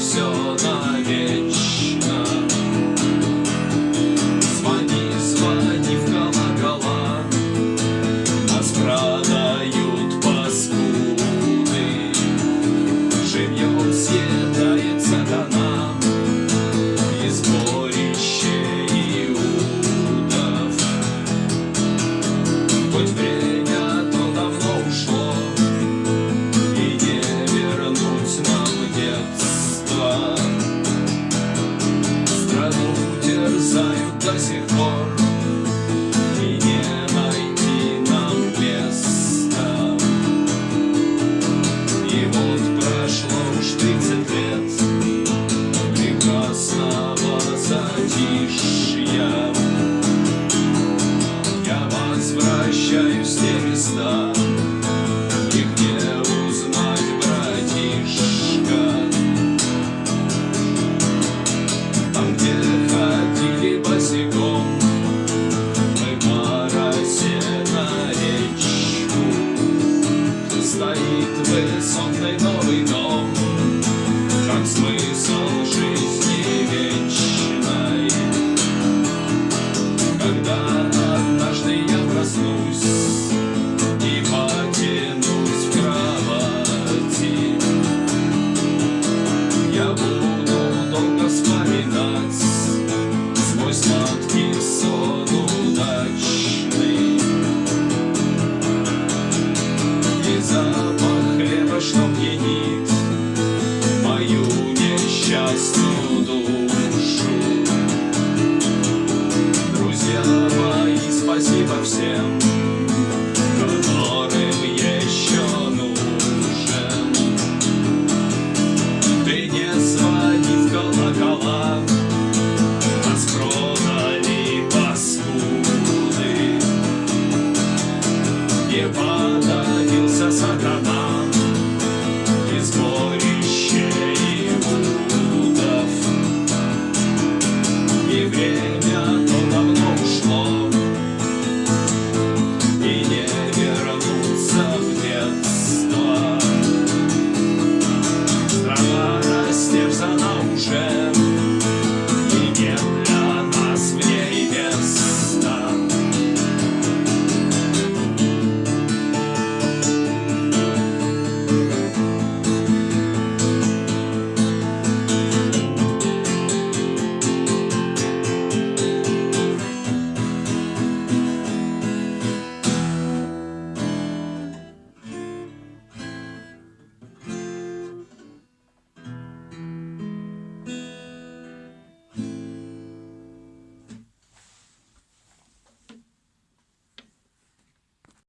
все смысл жизни.